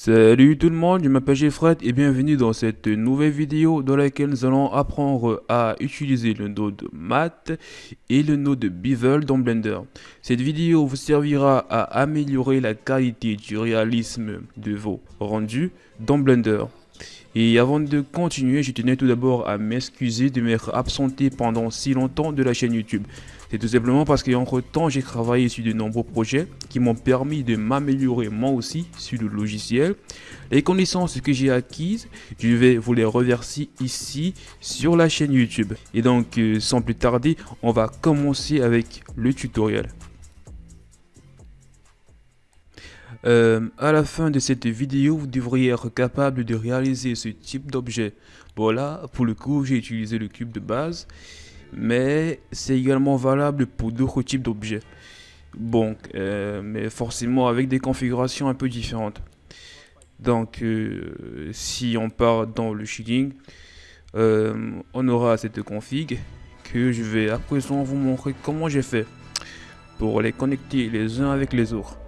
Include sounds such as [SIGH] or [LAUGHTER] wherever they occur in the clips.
Salut tout le monde, je m'appelle Jeffred et bienvenue dans cette nouvelle vidéo dans laquelle nous allons apprendre à utiliser le node Math et le node Bevel dans Blender. Cette vidéo vous servira à améliorer la qualité du réalisme de vos rendus dans Blender. Et avant de continuer, je tenais tout d'abord à m'excuser de m'être absenté pendant si longtemps de la chaîne YouTube. C'est tout simplement parce qu'entre temps, j'ai travaillé sur de nombreux projets qui m'ont permis de m'améliorer moi aussi sur le logiciel. Les connaissances que j'ai acquises, je vais vous les reverser ici sur la chaîne YouTube. Et donc, euh, sans plus tarder, on va commencer avec le tutoriel. Euh, à la fin de cette vidéo, vous devriez être capable de réaliser ce type d'objet. Voilà, pour le coup, j'ai utilisé le cube de base mais c'est également valable pour d'autres types d'objets. Bon, euh, mais forcément avec des configurations un peu différentes. Donc, euh, si on part dans le shading, euh, on aura cette config que je vais à présent vous montrer comment j'ai fait pour les connecter les uns avec les autres.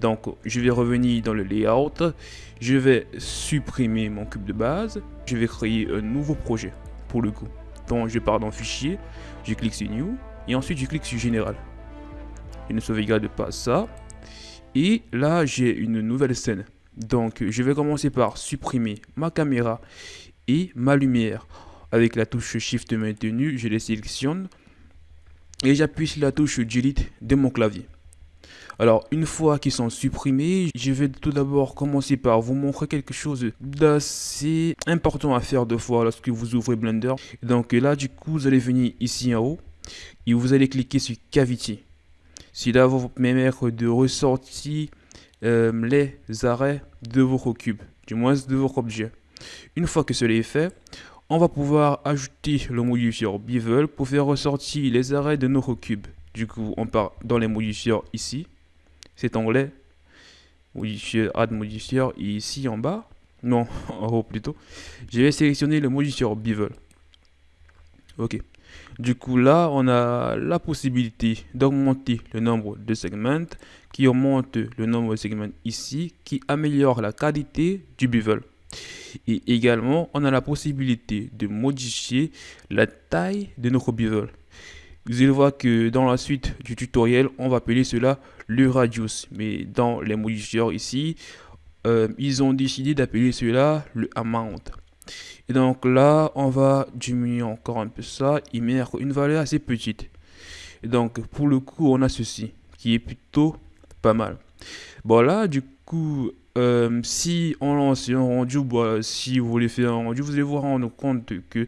Donc, je vais revenir dans le layout, je vais supprimer mon cube de base, je vais créer un nouveau projet pour le coup. Je pars dans fichier, je clique sur new et ensuite je clique sur général. Je ne sauvegarde pas ça. Et là j'ai une nouvelle scène. Donc je vais commencer par supprimer ma caméra et ma lumière. Avec la touche Shift maintenu, je les sélectionne et j'appuie sur la touche Delete de mon clavier. Alors, une fois qu'ils sont supprimés, je vais tout d'abord commencer par vous montrer quelque chose d'assez important à faire deux fois lorsque vous ouvrez Blender. Donc là, du coup, vous allez venir ici en haut et vous allez cliquer sur Cavity. Si là, vous permettre de ressortir euh, les arrêts de vos cubes, du moins de vos objets. Une fois que cela est fait, on va pouvoir ajouter le modifier Bevel pour faire ressortir les arrêts de nos cubes. Du coup, on part dans les modifiers ici cet onglet modifier add modifier ici en bas. Non [LAUGHS] en haut plutôt. Je vais sélectionner le modifier bevel ok. Du coup là on a la possibilité d'augmenter le nombre de segments qui augmente le nombre de segments ici qui améliore la qualité du bevel et également on a la possibilité de modifier la taille de notre bevel vous allez voir que dans la suite du tutoriel, on va appeler cela le radius. Mais dans les modifiers ici, euh, ils ont décidé d'appeler cela le amount. Et donc là, on va diminuer encore un peu ça et mettre une valeur assez petite. Et donc pour le coup, on a ceci qui est plutôt pas mal. Bon là, du coup, euh, si on lance un rendu, si vous voulez faire un rendu, vous allez vous rendre compte que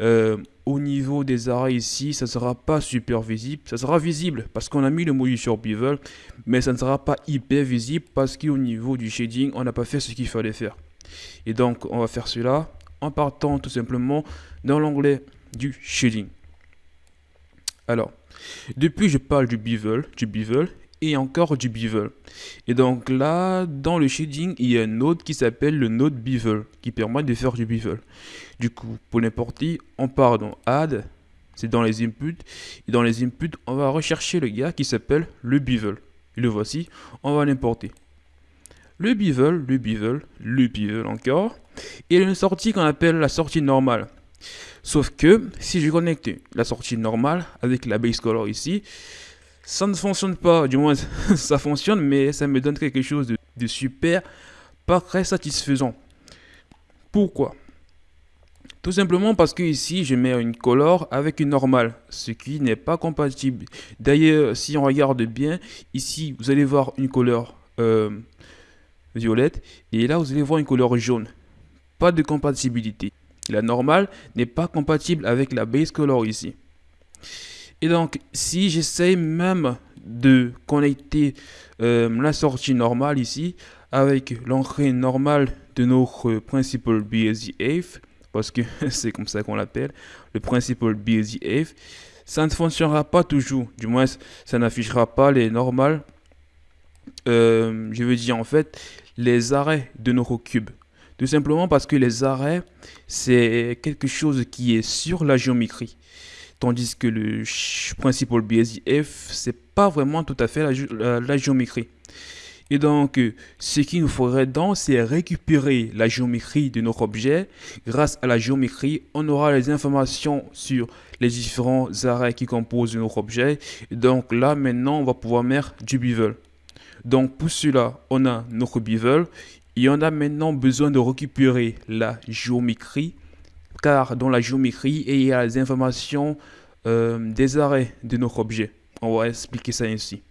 euh, au niveau des arrêts ici, ça ne sera pas super visible. Ça sera visible parce qu'on a mis le module sur Bevel, mais ça ne sera pas hyper visible parce qu'au niveau du shading, on n'a pas fait ce qu'il fallait faire. Et donc, on va faire cela en partant tout simplement dans l'onglet du shading. Alors, depuis je parle du bevel, du bevel et encore du bevel. Et donc là, dans le shading, il y a un node qui s'appelle le node bevel, qui permet de faire du bevel. Du coup, pour l'importer, on part dans add, c'est dans les inputs, et dans les inputs, on va rechercher le gars qui s'appelle le bevel. Et le voici, on va l'importer. Le bevel, le bevel, le bevel encore, et une sortie qu'on appelle la sortie normale. Sauf que, si je connecte la sortie normale avec la base color ici, ça ne fonctionne pas, du moins [LAUGHS] ça fonctionne, mais ça me donne quelque chose de, super, pas très satisfaisant. Pourquoi? Tout simplement parce que ici je mets une color avec une normale, ce qui n'est pas compatible. D'ailleurs, si on regarde bien, ici vous allez voir une couleur euh, violette, et là vous allez voir une couleur jaune. Pas de compatibilité. La normale n'est pas compatible avec la base color ici. Et donc, si j'essaie même de connecter euh, la sortie normale ici avec l'entrée normale de notre principal BSDF, parce que [LAUGHS] c'est comme ça qu'on l'appelle, le principal BSDF, ça ne fonctionnera pas toujours. Du moins, ça n'affichera pas les normales. Euh, je veux dire en fait les arrêts de nos cubes. Tout simplement parce que les arrêts, c'est quelque chose qui est sur la géométrie. Tandis que le principal BSDF, c'est pas vraiment tout à fait la, géométrie. Et donc, euh, ce qu'il nous faudrait donc, c'est récupérer la géométrie de notre objet. Grâce à la géométrie, on aura les informations sur les différents arrêts qui composent notre objet. Et donc là, maintenant, on va pouvoir mettre du bevel. Donc pour cela, on a notre bevel et on a maintenant besoin de récupérer la géométrie car dans la géométrie, il y a les informations euh, des arrêts de notre objet. On va expliquer ça ainsi.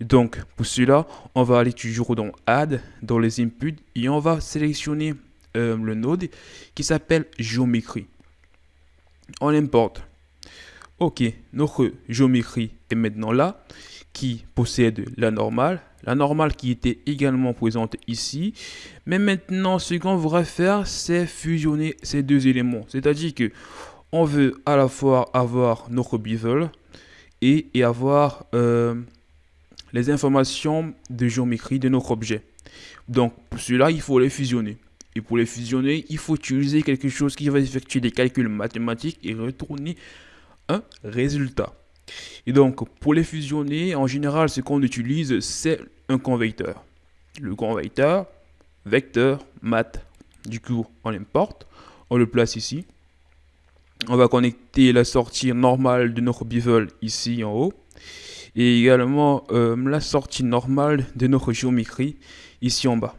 Donc, pour cela, on va aller toujours dans Add, dans les inputs, et on va sélectionner euh, le node qui s'appelle géométrie. On importe. Ok, notre géométrie est maintenant là, qui possède la normale, la normale qui était également présente ici. Mais maintenant, ce qu'on voudrait faire, c'est fusionner ces deux éléments. C'est-à-dire que on veut à la fois avoir notre bevel et, avoir euh, les informations de géométrie de notre objet. Donc, pour cela, il faut les fusionner. Et pour les fusionner, il faut utiliser quelque chose qui va effectuer des calculs mathématiques et retourner un résultat. Et donc, pour les fusionner, en général, ce qu'on utilise, c'est un convecteur. Le convecteur, vecteur, math. Du coup, on l'importe, on le place ici. On va connecter la sortie normale de notre bevel ici en haut et également euh, la sortie normale de notre géométrie ici en bas.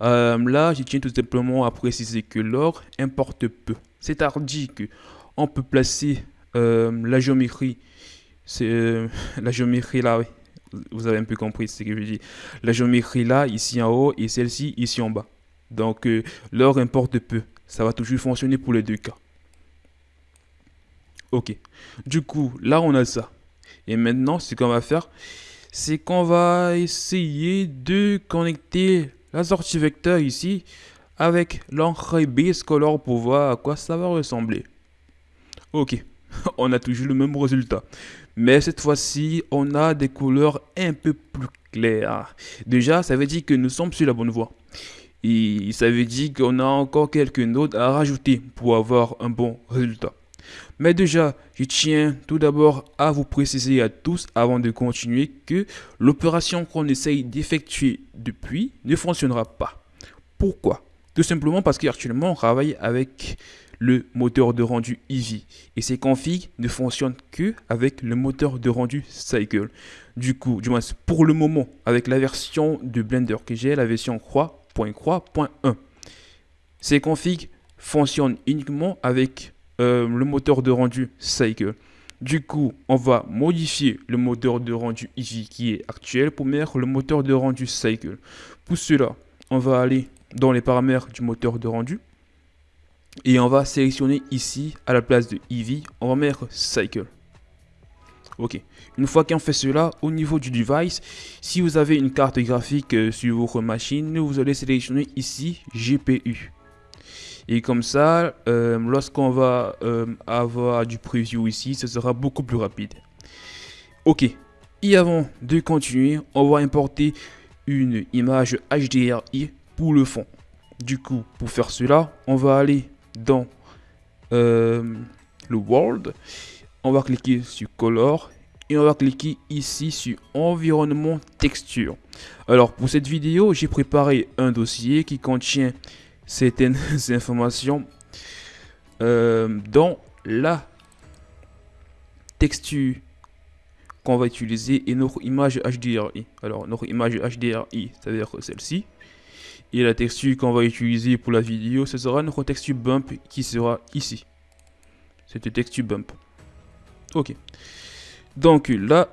Euh, là, je tiens tout simplement à préciser que l'or importe peu. C'est-à-dire qu'on peut placer la géométrie, c'est [LAUGHS] la géométrie là, oui. Vous avez un peu compris ce que je dis. La géométrie là, ici en haut, et celle-ci ici en bas. Donc, l'or importe peu. Ça va toujours fonctionner pour les deux cas. Ok. Du coup, là, on a ça. Et maintenant, ce qu'on va faire, c'est qu'on va essayer de connecter la sortie vecteur ici avec l'encre base color pour voir à quoi ça va ressembler. Ok, [LAUGHS] on a toujours le même résultat. Mais cette fois-ci, on a des couleurs un peu plus claires. Déjà, ça veut dire que nous sommes sur la bonne voie. Et ça veut dire qu'on a encore quelques notes à rajouter pour avoir un bon résultat. Mais déjà, je tiens tout d'abord à vous préciser à tous avant de continuer que l'opération qu'on essaye d'effectuer depuis ne fonctionnera pas. Pourquoi? Tout simplement parce qu'actuellement on travaille avec le moteur de rendu Eevee et ces configs ne fonctionnent que avec le moteur de rendu Cycle. Du coup, du moins pour le moment, avec la version de Blender que j'ai, la version croix.croix.1. Ces configs fonctionnent uniquement avec euh, le moteur de rendu Cycle. Du coup, on va modifier le moteur de rendu Eevee qui est actuel pour mettre le moteur de rendu Cycle. Pour cela, on va aller dans les paramètres du moteur de rendu. Et on va sélectionner ici, à la place de Eevee, on va mettre Cycle. Ok. Une fois qu'on fait cela, au niveau du device, si vous avez une carte graphique euh, sur votre machine, vous allez sélectionner ici GPU. Et comme ça, euh, lorsqu'on va euh, avoir du preview ici, ce sera beaucoup plus rapide. Ok. Et avant de continuer, on va importer une image HDRI pour le fond. Du coup, pour faire cela, on va aller dans euh, le World. On va cliquer sur Color et on va cliquer ici sur Environnement Texture. Alors pour cette vidéo, j'ai préparé un dossier qui contient certaines [LAUGHS] informations euh, dans la texture qu'on va utiliser et notre image HDRI. Alors notre image HDRI, c'est-à-dire celle-ci. Et la texture qu'on va utiliser pour la vidéo, ce sera notre texture bump qui sera ici. Cette texture bump. Ok. Donc là,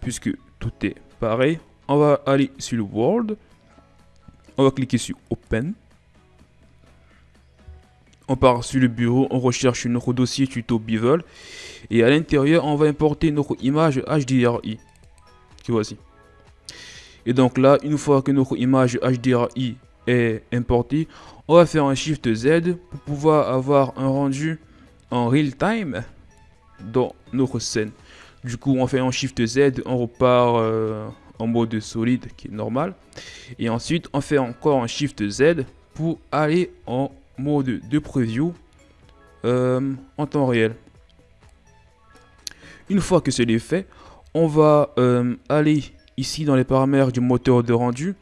puisque tout est pareil, on va aller sur le World. On va cliquer sur Open. On part sur le bureau, on recherche notre dossier tuto Bevel. Et à l'intérieur, on va importer notre image HDRI. Qui voici. Et donc là, une fois que notre image HDRI est importée, on va faire un Shift Z pour pouvoir avoir un rendu en real time dans notre scène. Du coup, on fait un Shift Z, on repart euh, en mode solide qui est normal. Et ensuite, on fait encore un Shift Z pour aller en mode de preview euh, en temps réel. Une fois que c'est fait, on va euh, aller ici dans les paramètres du moteur de rendu,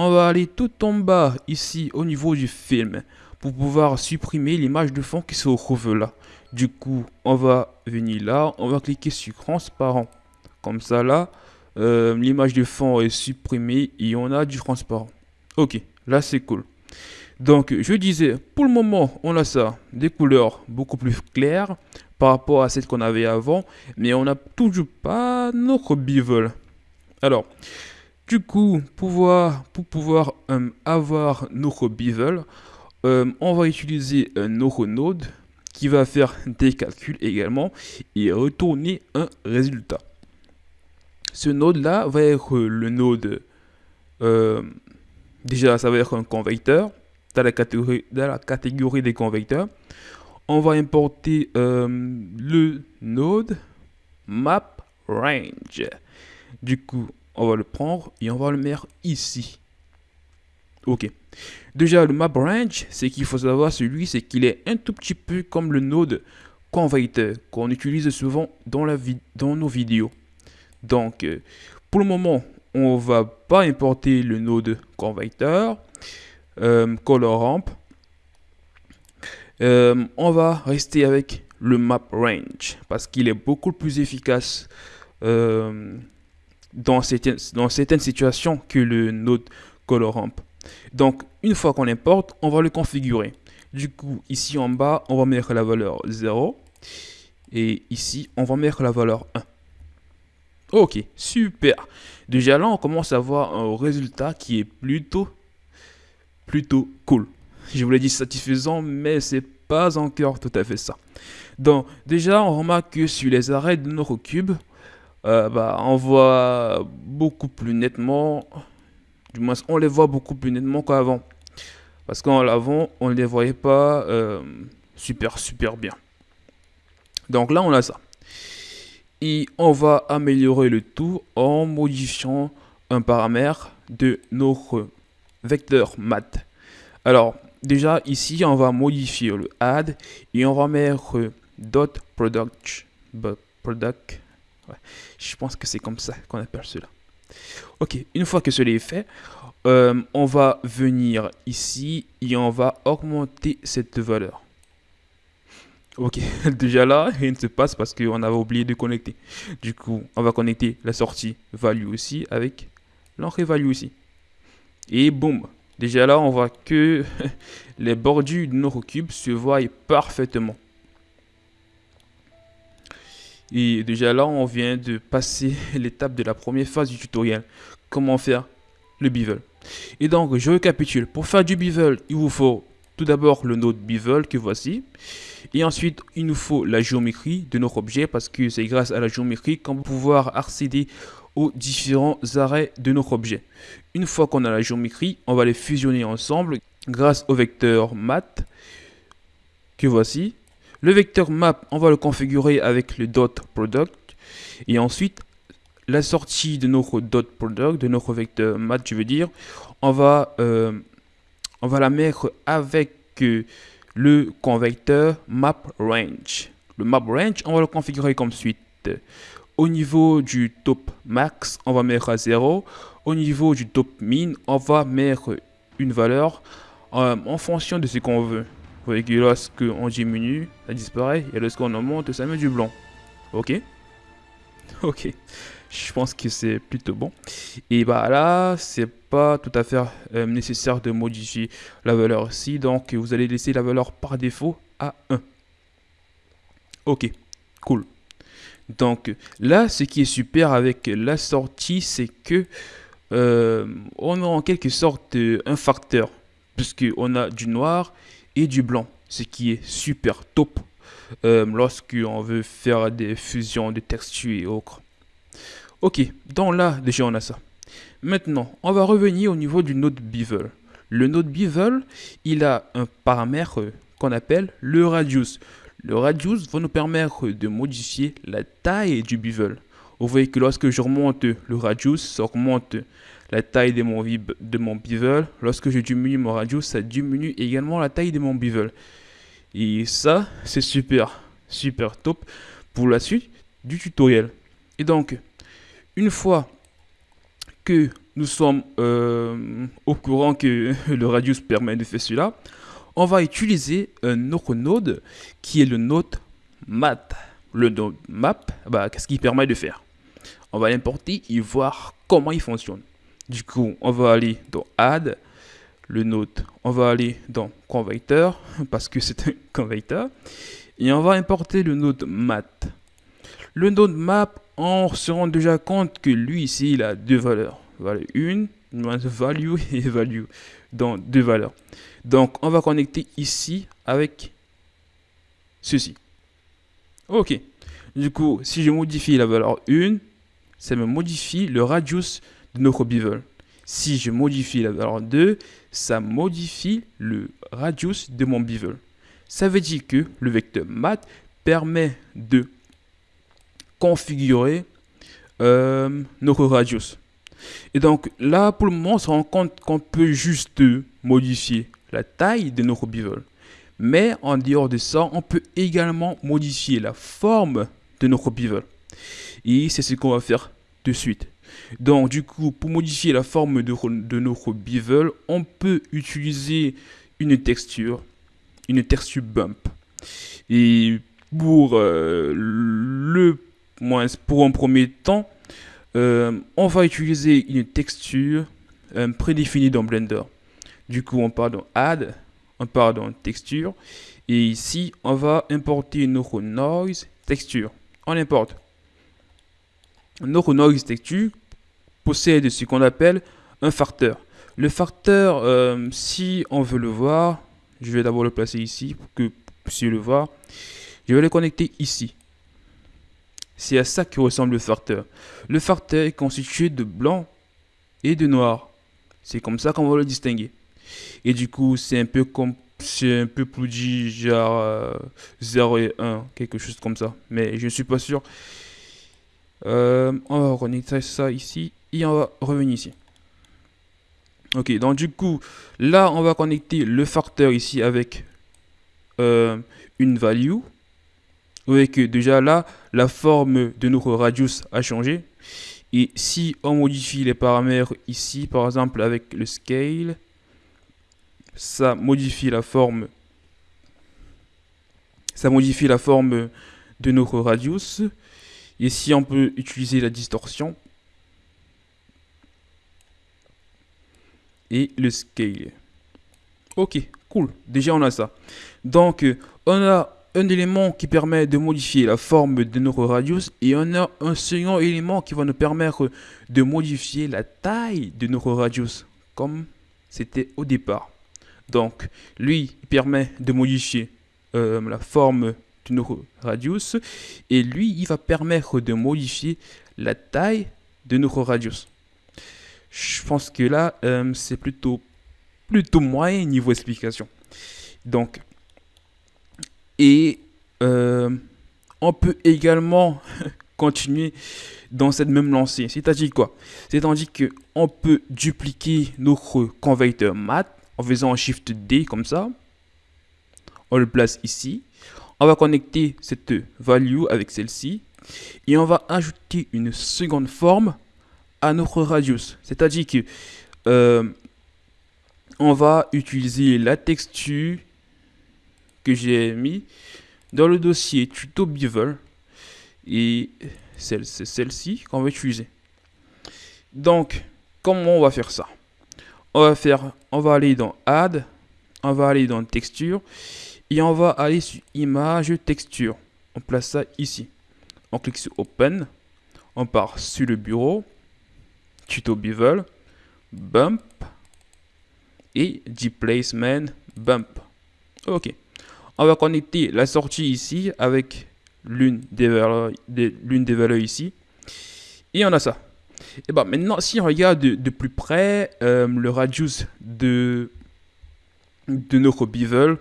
on va aller tout en bas ici au niveau du film pour pouvoir supprimer l'image de fond qui se retrouve là. Du coup, on va venir là, on va cliquer sur transparent. Comme ça là, euh, l'image de fond est supprimée et on a du transparent. Ok, là c'est cool. Donc je disais, pour le moment, on a ça, des couleurs beaucoup plus claires par rapport à celles qu'on avait avant, mais on n'a toujours pas notre bevel. Alors, du coup, pour pouvoir euh, avoir notre bevel, euh, on va utiliser un node qui va faire des calculs également et retourner un résultat. Ce node-là va être le node, euh, déjà ça va être un convecteur dans la catégorie, dans la catégorie des convecteurs. On va importer euh, le node map range. Du coup, on va le prendre et on va le mettre ici. Ok. Déjà, le map range, c'est qu'il faut savoir, celui, c'est qu'il est un tout petit peu comme le node converter qu'on utilise souvent dans, la dans nos vidéos. Donc, euh, pour le moment, on va pas importer le node converter, euh, color ramp. Euh, on va rester avec le map range parce qu'il est beaucoup plus efficace dans, certaines, dans certaines situations que le node color ramp. Donc, une fois qu'on importe, on va le configurer. Du coup, ici en bas, on va mettre la valeur 0. Et ici, on va mettre la valeur 1. Ok, super. Déjà là, on commence à voir un résultat qui est plutôt, plutôt cool. Je vous l'ai dit satisfaisant, mais c'est pas encore tout à fait ça. Donc, déjà, on remarque que sur les arrêts de nos cubes, euh, bah, on voit beaucoup plus nettement du moins, on les voit beaucoup plus nettement qu'avant. Parce qu'en l'avant, on ne les voyait pas euh, super, super bien. Donc là, on a ça. Et on va améliorer le tout en modifiant un paramètre de notre vecteur mat. Alors, déjà ici, on va modifier le add et on va mettre dot product. product. Je pense que c'est comme ça qu'on appelle cela. Ok, une fois que cela est fait, euh, on va venir ici et on va augmenter cette valeur. Ok, [LAUGHS] déjà là, rien ne se passe parce qu'on avait oublié de connecter. Du coup, on va connecter la sortie value aussi avec l'entrée value aussi. Et boum, déjà là, on voit que [LAUGHS] les bordures de nos cubes se voient parfaitement. Et déjà là, on vient de passer [LAUGHS] l'étape de la première phase du tutoriel. Comment faire le bevel. Et donc, je récapitule. Pour faire du bevel, il vous faut tout d'abord le node bevel que voici. Et ensuite, il nous faut la géométrie de notre objet parce que c'est grâce à la géométrie qu'on va pouvoir accéder aux différents arrêts de notre objet. Une fois qu'on a la géométrie, on va les fusionner ensemble grâce au vecteur mat que voici. Le vecteur map, on va le configurer avec le dot product. Et ensuite, la sortie de notre dot product, de notre vecteur mat, je veux dire, on va, euh, on va la mettre avec euh, le convecteur map range. Le map range, on va le configurer comme suite. Au niveau du top max, on va mettre à 0. Au niveau du top min, on va mettre une valeur euh, en fonction de ce qu'on veut voyez que lorsqu'on diminue, ça disparaît. Et lorsqu'on augmente, ça met du blanc. Ok? [LAUGHS] Ok. Je pense que c'est plutôt bon. Et bah là, c'est pas tout à fait euh, nécessaire de modifier la valeur ici. Donc, vous allez laisser la valeur par défaut à 1. Ok, cool. Donc là, ce qui est super avec la sortie, c'est que euh, on a en quelque sorte euh, un facteur. Puisqu'on a du noir du blanc, ce qui est super top euh, lorsqu'on veut faire des fusions de textures et autres. Ok, donc là, déjà on a ça. Maintenant, on va revenir au niveau du node bevel. Le node bevel, il a un paramètre qu'on appelle le radius. Le radius va nous permettre de modifier la taille du bevel. Vous voyez que lorsque je remonte le radius, ça augmente la taille de mon, de bevel. Lorsque je diminue mon radius, ça diminue également la taille de mon bevel. Et ça, c'est super, super top pour la suite du tutoriel. Et donc, une fois que nous sommes euh, au courant que [LAUGHS] le radius permet de faire cela, on va utiliser un autre node qui est le node mat. Le node map, bah, qu'est-ce qu'il permet de faire? On va l'importer et voir comment il fonctionne. Du coup, on va aller dans add, le node, on va aller dans converter parce que c'est un [LAUGHS] converter et on va importer le node mat. Le node map, on se rend déjà compte que lui ici, il a deux valeurs. Valeur 1, value [LAUGHS] et value dans deux valeurs. Donc, on va connecter ici avec ceci. Ok. Du coup, si je modifie la valeur 1, ça me modifie le radius notre bevel. Si je modifie la valeur 2, ça modifie le radius de mon bevel. Ça veut dire que le vecteur mat permet de configurer euh, notre radius. Et donc là, pour le moment, on se rend compte qu'on peut juste modifier la taille de notre bevel. Mais en dehors de ça, on peut également modifier la forme de notre bevel. Et c'est ce qu'on va faire de suite. Donc du coup, pour modifier la forme de, notre bevel, on peut utiliser une texture, une texture bump. Et pour euh, le moins pour un premier temps, euh, on va utiliser une texture euh, prédéfinie dans Blender. Du coup, on part dans Add, on part dans Texture, et ici, on va importer notre Noise Texture. On importe. Notre Noise Texture possède ce qu'on appelle un facteur. Le facteur, euh, si on veut le voir, je vais d'abord le placer ici pour que vous puissiez le voir. Je vais le connecter ici. C'est à ça que ressemble le facteur. Le facteur est constitué de blanc et de noir. C'est comme ça qu'on va le distinguer. Et du coup, c'est un peu comme c'est un peu plus dit genre 0 euh, et 1, quelque chose comme ça. Mais je ne suis pas sûr. Euh, on va reconnecter ça ici et on va revenir ici. Ok, donc du coup, là, on va connecter le facteur ici avec euh, une value voyez que déjà là, la forme de notre radius a changé. Et si on modifie les paramètres ici, par exemple avec le scale, ça modifie la forme ça modifie la forme de notre radius. Et si on peut utiliser la distorsion et le scale. Ok, cool. Déjà, on a ça. Donc, on a un élément qui permet de modifier la forme de notre radius et on a un second élément qui va nous permettre de modifier la taille de notre radius comme c'était au départ. Donc lui permet de modifier euh, la forme notre radius et lui il va permettre de modifier la taille de notre radius. Je pense que là euh, c'est plutôt plutôt moyen niveau explication. Donc et euh, on peut également [LAUGHS] continuer dans cette même lancée. C'est-à-dire quoi? C'est-à-dire qu'on peut dupliquer notre converteur mat en faisant un Shift D comme ça. On le place ici. On va connecter cette value avec celle-ci. Et on va ajouter une seconde forme à notre radius. C'est-à-dire que euh, on va utiliser la texture que j'ai mis dans le dossier tuto bevel et c'est celle-ci qu'on va utiliser. Donc, comment on va faire ça? On va faire, on va aller dans Add, on va aller dans Texture et on va aller sur Image Texture. On place ça ici. On clique sur Open, on part sur le bureau, tuto bevel, bump et Placement bump. Ok on va connecter la sortie ici avec l'une des valeurs, des valeurs ici. Et on a ça. Et ben maintenant, si on regarde de, plus près euh, le radius de, de notre bevel,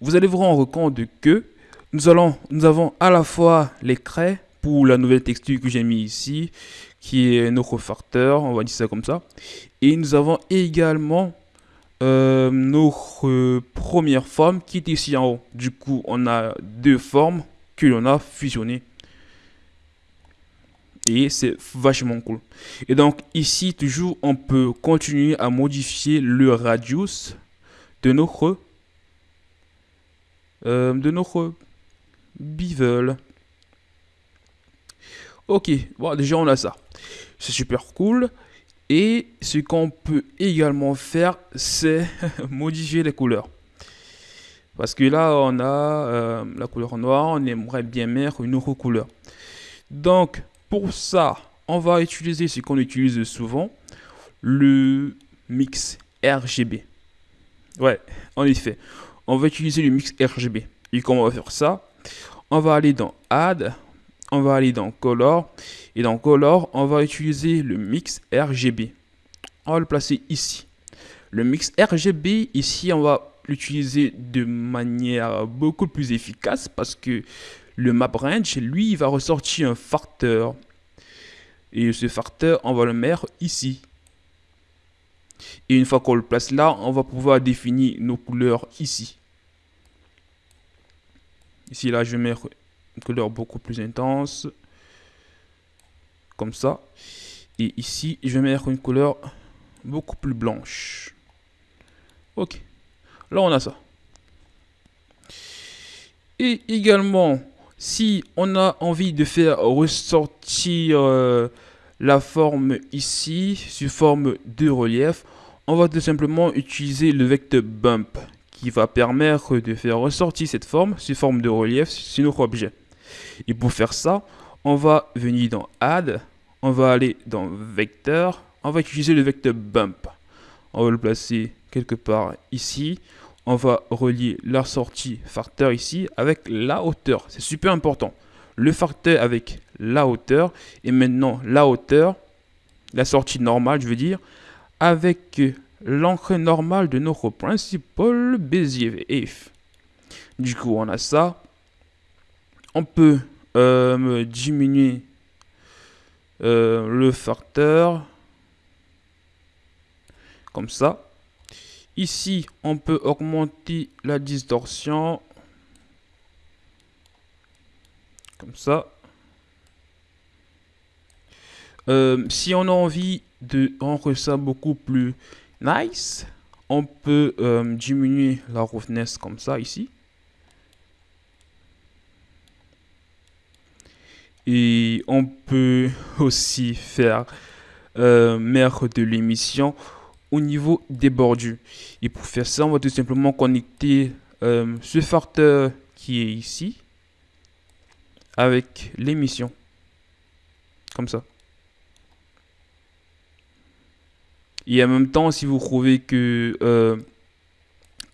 vous allez vous rendre compte que nous, nous avons à la fois les craies pour la nouvelle texture que j'ai mis ici, qui est notre facteur, on va dire ça comme ça. Et nous avons également euh, notre première forme qui est ici en haut. Du coup, on a deux formes que l'on a fusionnées. Et c'est vachement cool. Et donc ici, toujours, on peut continuer à modifier le radius de notre, euh, de notre bevel. Ok, bon, déjà on a ça. C'est super cool. Et ce qu'on peut également faire, c'est [LAUGHS] modifier les couleurs. Parce que là, on a euh, la couleur noire, on aimerait bien mettre une autre couleur. Donc, pour ça, on va utiliser ce qu'on utilise souvent, le mix RGB. Ouais, en effet, on va utiliser le mix RGB. Et comment on va faire ça On va aller dans Add, on va aller dans Color, et dans Color, on va utiliser le mix RGB. On va le placer ici. Le mix RGB, ici, on va l'utiliser de manière beaucoup plus efficace parce que le map range, lui, va ressortir un facteur. Et ce facteur, on va le mettre ici. Et une fois qu'on le place là, on va pouvoir définir nos couleurs ici. Ici, là, je vais mettre une couleur beaucoup plus intense. Comme ça. Et ici, je vais mettre une couleur beaucoup plus blanche. Ok. Là, on a ça. Et également, si on a envie de faire ressortir euh, la forme ici, sous forme de relief, on va tout simplement utiliser le vecteur bump qui va permettre de faire ressortir cette forme sous forme de relief sur notre objet. Et pour faire ça, on va venir dans Add, on va aller dans Vecteur, on va utiliser le vecteur Bump. On va le placer quelque part ici on va relier la sortie facteur ici avec la hauteur. C'est super important. Le facteur avec la hauteur et maintenant la hauteur, la sortie normale, je veux dire, avec l'entrée normale de notre principal Bézier if. Du coup, on a ça. On peut euh, diminuer euh, le facteur comme ça. Ici, on peut augmenter la distorsion. Comme ça. Euh, si on a envie de rendre ça beaucoup plus nice, on peut euh, diminuer la roughness comme ça ici. Et on peut aussi faire euh, mettre de l'émission au niveau des bordures. Et pour faire ça, on va tout simplement connecter euh, ce facteur qui est ici avec l'émission. Comme ça. Et en même temps, si vous trouvez que, euh,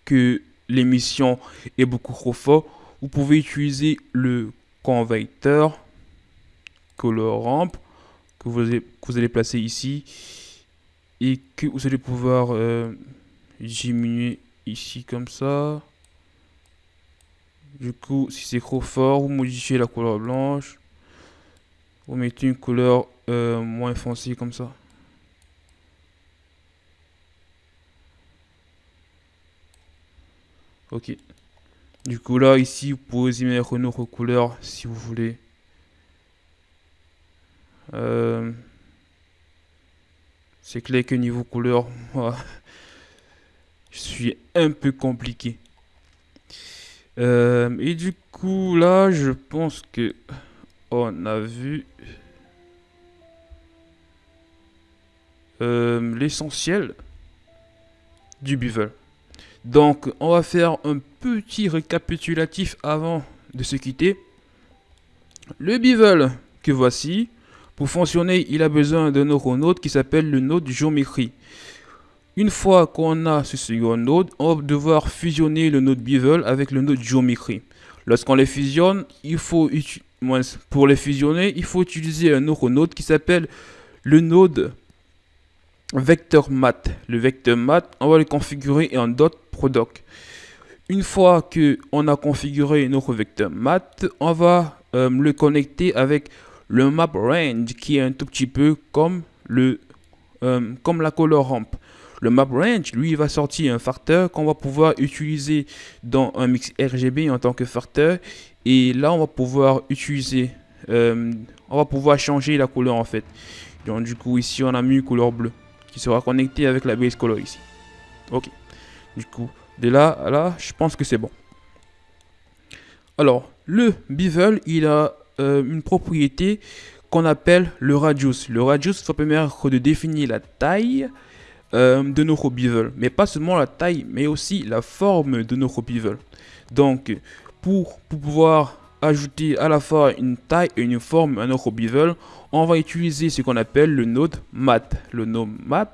que l'émission est beaucoup trop fort, vous pouvez utiliser le converteur color ramp que vous, que vous allez placer ici et que vous allez pouvoir euh, diminuer ici comme ça. Du coup, si c'est trop fort, vous modifiez la couleur blanche. Vous mettez une couleur euh, moins foncée comme ça. Ok. Du coup, là, ici, vous pouvez y mettre une autre couleur si vous voulez. Euh, c'est clair que niveau couleur, [LAUGHS] je suis un peu compliqué. Euh, et du coup, là, je pense que on a vu euh, l'essentiel du bevel. Donc, on va faire un petit récapitulatif avant de se quitter. Le bevel que voici, pour fonctionner, il a besoin d'un autre node qui s'appelle le node géométrie. Une fois qu'on a ce second node, on va devoir fusionner le node bevel avec le node géométrie. Lorsqu'on les fusionne, il faut pour les fusionner, il faut utiliser un autre node qui s'appelle le node vecteur mat. Le vecteur mat, on va le configurer en dot Une fois que on a configuré notre vecteur mat, on va euh, le connecter avec le map range qui est un tout petit peu comme, le, euh, comme la color ramp. Le map range, lui, va sortir un facteur qu'on va pouvoir utiliser dans un mix RGB en tant que facteur. Et là, on va pouvoir utiliser euh, on va pouvoir changer la couleur en fait. Donc du coup ici on a mis couleur bleue qui sera connectée avec la base color ici. Ok. Du coup de là à là je pense que c'est bon. Alors le bevel il a euh, une propriété qu'on appelle le radius. Le radius va permettre de définir la taille euh, de nos bevel. Mais pas seulement la taille, mais aussi la forme de nos bevel. Donc, pour, pouvoir ajouter à la fois une taille et une forme à notre bevel, on va utiliser ce qu'on appelle le node mat. Le node mat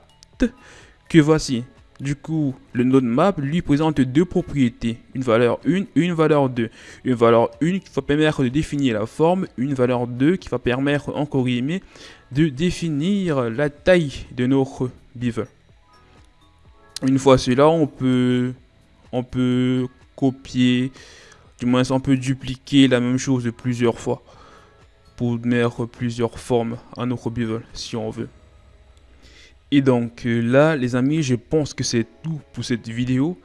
que voici. Du coup, le node map lui présente deux propriétés, une valeur 1 et une valeur 2. Une valeur 1 qui va permettre de définir la forme, une valeur 2 qui va permettre, encore guillemets, de définir la taille de notre bevel. Une fois cela, on peut, on peut copier, du moins on peut dupliquer la même chose plusieurs fois pour mettre plusieurs formes à notre bevel si on veut. Et donc euh, là, les amis, je pense que c'est tout pour cette vidéo.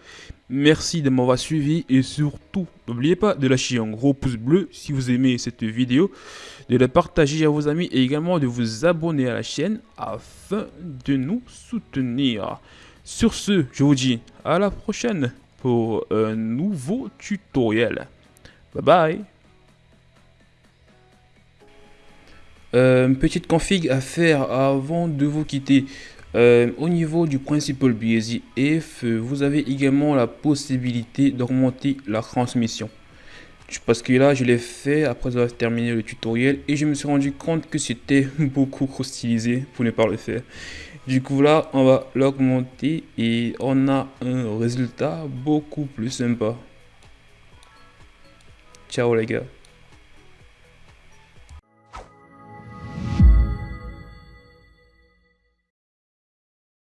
Merci de m'avoir suivi et surtout, n'oubliez pas de lâcher un gros pouce bleu si vous aimez cette vidéo, de la partager à vos amis et également de vous abonner à la chaîne afin de nous soutenir. Sur ce, je vous dis à la prochaine pour un nouveau tutoriel. Bye bye euh, petite config à faire avant de vous quitter. Euh, au niveau du Principal BSI-F, vous avez également la possibilité d'augmenter la transmission. Parce que là, je l'ai fait après avoir terminé le tutoriel et je me suis rendu compte que c'était [LAUGHS] beaucoup trop stylisé pour ne pas le faire. Du coup là, on va l'augmenter et on a un résultat beaucoup plus sympa. Ciao les gars.